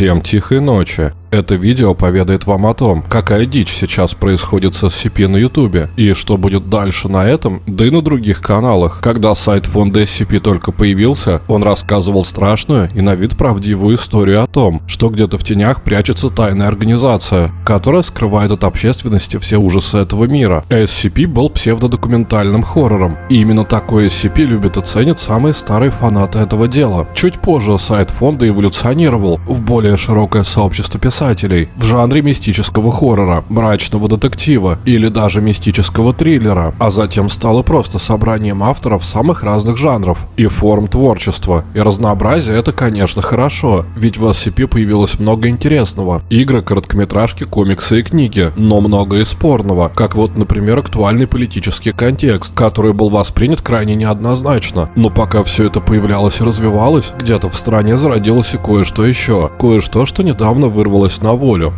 Всем тихой ночи. Это видео поведает вам о том, какая дичь сейчас происходит с SCP на ютубе и что будет дальше на этом, да и на других каналах. Когда сайт фонда SCP только появился, он рассказывал страшную и на вид правдивую историю о том, что где-то в тенях прячется тайная организация, которая скрывает от общественности все ужасы этого мира. SCP был псевдодокументальным хоррором, и именно такой SCP любят и ценят самые старые фанаты этого дела. Чуть позже сайт фонда эволюционировал в более широкое сообщество писателей, писателей в жанре мистического хоррора, мрачного детектива или даже мистического триллера, а затем стало просто собранием авторов самых разных жанров и форм творчества. И разнообразие это, конечно, хорошо, ведь в SCP появилось много интересного. Игры, короткометражки, комиксы и книги, но много и спорного, как вот, например, актуальный политический контекст, который был воспринят крайне неоднозначно. Но пока все это появлялось и развивалось, где-то в стране зародилось и кое-что еще. Кое-что, что недавно вырвалось вырвалась на волю.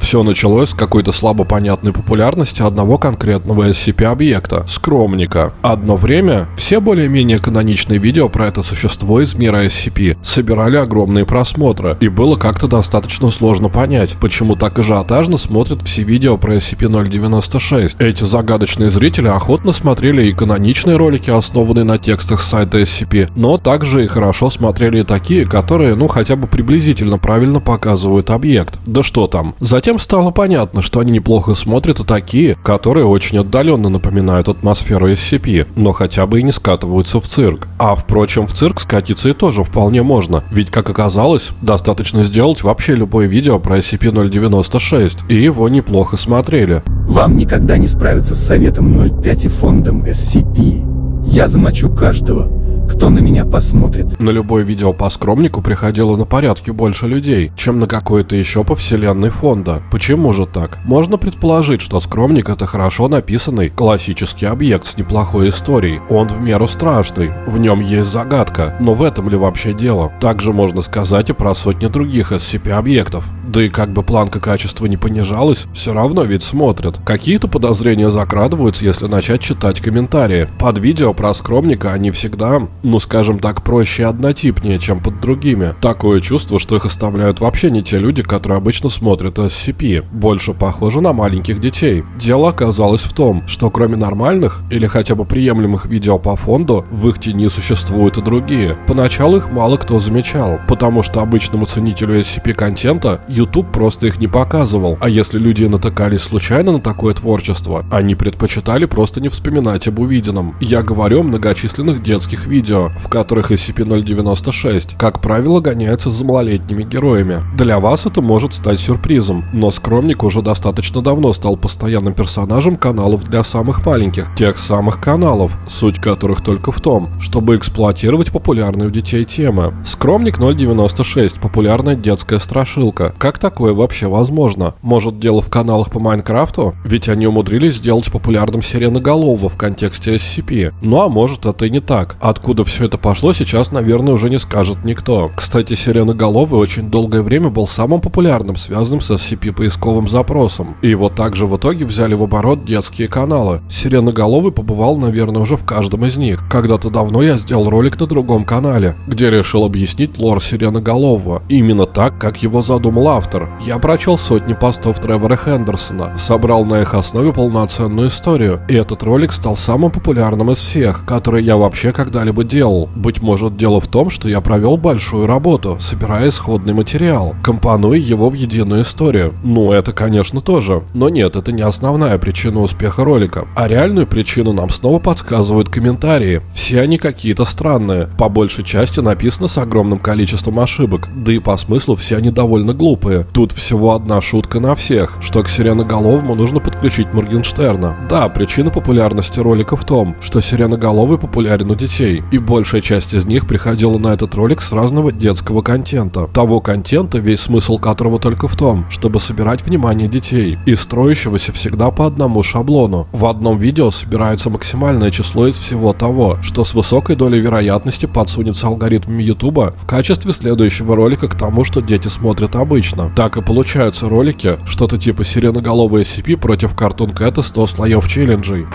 Все началось с какой-то слабо понятной популярности одного конкретного SCP-объекта – скромника. Одно время все более-менее каноничные видео про это существо из мира SCP собирали огромные просмотры, и было как-то достаточно сложно понять, почему так ажиотажно смотрят все видео про SCP-096. Эти загадочные зрители охотно смотрели и каноничные ролики, основанные на текстах сайта SCP, но также и хорошо смотрели и такие, которые, ну, хотя бы приблизительно правильно показывают объект. Да что там. Затем Затем стало понятно, что они неплохо смотрят и такие, которые очень отдаленно напоминают атмосферу SCP, но хотя бы и не скатываются в цирк. А впрочем, в цирк скатиться и тоже вполне можно, ведь, как оказалось, достаточно сделать вообще любое видео про SCP-096, и его неплохо смотрели. Вам никогда не справиться с советом 05 и фондом SCP. Я замочу каждого, кто на меня посмотрит. На любое видео по скромнику приходило на порядке больше людей, чем на какое-то еще по вселенной фонда. Почему же так? Можно предположить, что скромник это хорошо написанный классический объект с неплохой историей. Он в меру страшный, в нем есть загадка, но в этом ли вообще дело? Также можно сказать и про сотни других SCP-объектов. Да и как бы планка качества не понижалась, все равно ведь смотрят. Какие-то подозрения закрадываются, если начать читать комментарии. Под видео про скромника они всегда, ну скажем так, проще и однотипнее, чем под другими. Такое чувство, что их оставляют вообще не те люди, которые обычно смотрят SCP. Больше похоже на маленьких детей. Дело оказалось в том, что кроме нормальных или хотя бы приемлемых видео по фонду, в их тени существуют и другие. Поначалу их мало кто замечал, потому что обычному ценителю SCP-контента YouTube просто их не показывал, а если люди натыкались случайно на такое творчество, они предпочитали просто не вспоминать об увиденном. Я говорю о многочисленных детских видео, в которых SCP-096, как правило, гоняется за малолетними героями. Для вас это может стать сюрпризом, но Скромник уже достаточно давно стал постоянным персонажем каналов для самых маленьких, тех самых каналов, суть которых только в том, чтобы эксплуатировать популярные у детей темы. Скромник 096 – популярная детская страшилка, как такое вообще возможно? Может дело в каналах по Майнкрафту? Ведь они умудрились сделать популярным Сиреноголового в контексте SCP. Ну а может это и не так. Откуда все это пошло, сейчас, наверное, уже не скажет никто. Кстати, Сиреноголовый очень долгое время был самым популярным, связанным с SCP поисковым запросом. И его также в итоге взяли в оборот детские каналы. Сиреноголовый побывал, наверное, уже в каждом из них. Когда-то давно я сделал ролик на другом канале, где решил объяснить лор Сиреноголового. Именно так, как его задумал автор. Я прочел сотни постов Тревора Хендерсона, собрал на их основе полноценную историю, и этот ролик стал самым популярным из всех, которые я вообще когда-либо делал. Быть может дело в том, что я провел большую работу, собирая исходный материал, компонуя его в единую историю. Ну, это, конечно, тоже. Но нет, это не основная причина успеха ролика. А реальную причину нам снова подсказывают комментарии. Все они какие-то странные. По большей части написано с огромным количеством ошибок. Да и по смыслу все они довольно глупые. Тут всего одна шутка на всех, что к Сиреноголовому нужно подключить Моргенштерна. Да, причина популярности ролика в том, что Сиреноголовый популярен у детей, большая часть из них приходила на этот ролик с разного детского контента. Того контента, весь смысл которого только в том, чтобы собирать внимание детей, и строящегося всегда по одному шаблону. В одном видео собирается максимальное число из всего того, что с высокой долей вероятности подсунется алгоритмами YouTube в качестве следующего ролика к тому, что дети смотрят обычно. Так и получаются ролики, что-то типа сиреноголовые SCP против Cartoon Cat 100 слоев челленджей.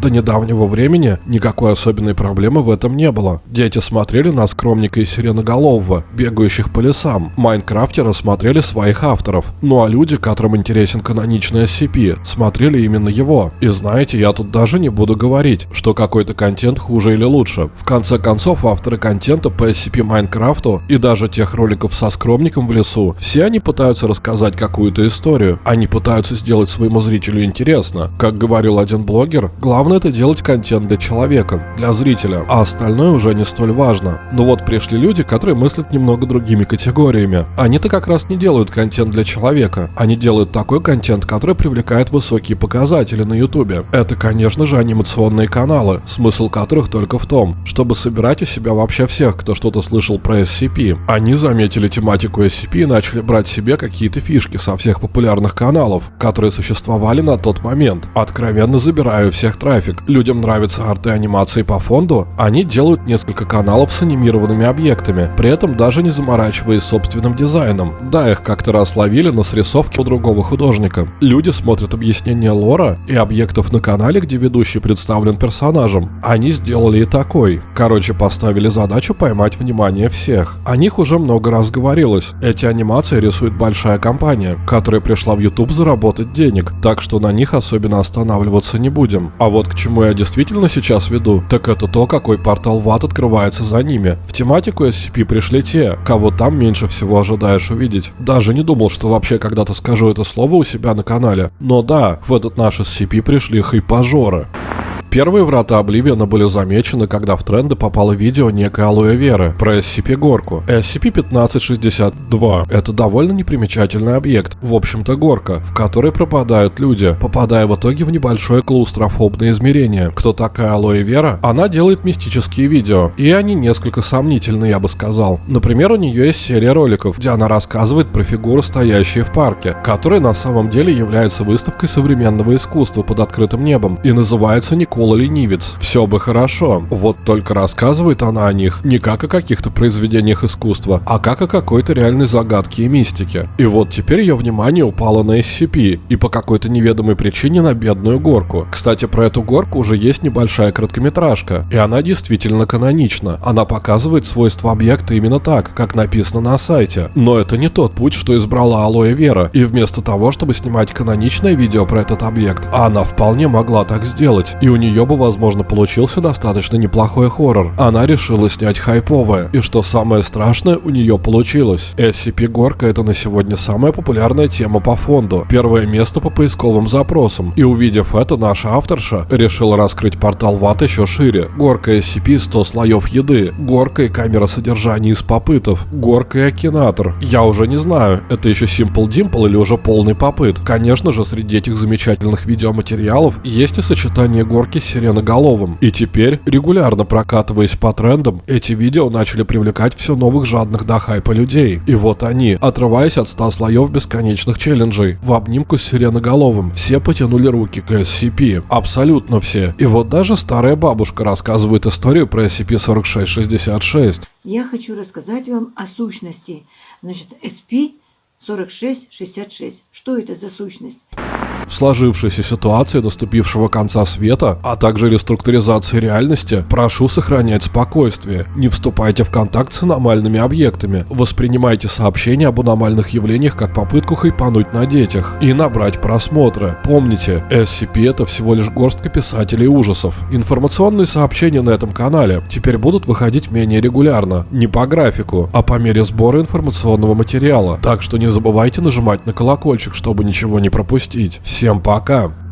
До недавнего времени никакой особенной проблемы в этом не было. Дети смотрели на скромника и сиреноголового, бегающих по лесам. Майнкрафтеры смотрели своих авторов. Ну а люди, которым интересен каноничный SCP, смотрели именно его. И знаете, я тут даже не буду говорить, что какой-то контент хуже или лучше. В конце концов, авторы контента по SCP Майнкрафту и даже тех роликов со скромником в лесу, все они пытаются рассказать какую-то историю. Они пытаются сделать своему зрителю интересно. Как говорил один блогер, главное это делать контент для человека, для зрителя, а остальное уже не столь важно. Но вот пришли люди, которые мыслят немного другими категориями. Они-то как раз не делают контент для человека, они делают такой контент, который привлекает высокие показатели на ютубе. Это, конечно же, анимационные каналы, смысл которых только в том, чтобы собирать у себя вообще всех, кто что-то слышал про SCP. Они заметили тематику SCP и начали брать себе какие-то фишки со всех популярных каналов, которые существовали на тот момент. Откровенно забираю всех трафик. Людям нравятся арты анимации по фонду, они делают несколько каналов с анимированными объектами, при этом даже не заморачиваясь собственным дизайном. Да, их как-то раз ловили на срисовке у другого художника. Люди смотрят объяснения лора и объектов на канале, где ведущий представлен персонажем. Они сделали и такой. Короче, поставили задачу поймать внимание всех. О них уже много раз говорилось. Эти анимации рисует большая компания, которая пришла в YouTube заработать денег, так что на них особенно останавливаться не будем. А вот к чему я действительно сейчас веду, так это то, какой портал ват открывается за ними. В тематику SCP пришли те, кого там меньше всего ожидаешь увидеть. Даже не думал, что вообще когда-то скажу это слово у себя на канале. Но да, в этот наш SCP пришли хайпажоры. Первые врата Обливиона были замечены, когда в тренды попало видео некой Алоэ Веры про SCP-горку. SCP-1562 — это довольно непримечательный объект, в общем-то горка, в которой пропадают люди, попадая в итоге в небольшое клаустрофобное измерение. Кто такая Алоэ Вера? Она делает мистические видео, и они несколько сомнительны, я бы сказал. Например, у нее есть серия роликов, где она рассказывает про фигуры, стоящие в парке, которая на самом деле является выставкой современного искусства под открытым небом и называется Никола Пола ленивец. Все бы хорошо. Вот только рассказывает она о них не как о каких-то произведениях искусства, а как о какой-то реальной загадке и мистике. И вот теперь ее внимание упало на SCP и по какой-то неведомой причине на бедную горку. Кстати, про эту горку уже есть небольшая короткометражка, и она действительно канонична. Она показывает свойства объекта именно так, как написано на сайте. Но это не тот путь, что избрала Алоэ Вера, и вместо того, чтобы снимать каноничное видео про этот объект, она вполне могла так сделать, и у нее нее бы, возможно, получился достаточно неплохой хоррор. Она решила снять хайповое, и что самое страшное, у нее получилось. SCP-горка это на сегодня самая популярная тема по фонду, первое место по поисковым запросам. И увидев это, наша авторша решила раскрыть портал ват еще шире. Горка SCP 100 слоев еды, горка и камера содержания из попытов, горка и окинатор. Я уже не знаю, это еще Simple Dimple или уже полный попыт. Конечно же, среди этих замечательных видеоматериалов есть и сочетание горки сиреноголовым. И теперь, регулярно прокатываясь по трендам, эти видео начали привлекать все новых жадных до хайпа людей. И вот они, отрываясь от 100 слоев бесконечных челленджей, в обнимку с сиреноголовым, все потянули руки к SCP. Абсолютно все. И вот даже старая бабушка рассказывает историю про SCP-4666. Я хочу рассказать вам о сущности. Значит, SCP-4666. Что это за сущность? В сложившейся ситуации наступившего конца света, а также реструктуризации реальности, прошу сохранять спокойствие. Не вступайте в контакт с аномальными объектами. Воспринимайте сообщения об аномальных явлениях как попытку хайпануть на детях и набрать просмотры. Помните, SCP это всего лишь горстка писателей ужасов. Информационные сообщения на этом канале теперь будут выходить менее регулярно, не по графику, а по мере сбора информационного материала. Так что не забывайте нажимать на колокольчик, чтобы ничего не пропустить. Всем пока!